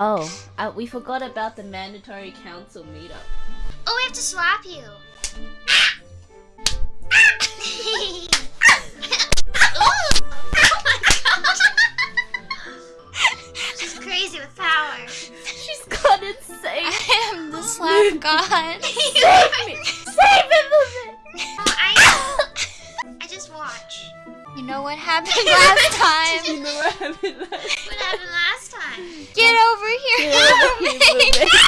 Oh, uh, we forgot about the mandatory council meetup. Oh, we have to swap you. oh god! She's crazy with power. She's gone insane. I am the slap god. Save me! Save me! Oh, I I just watch. You know what happened last time? You know what happened last What happened last time? Get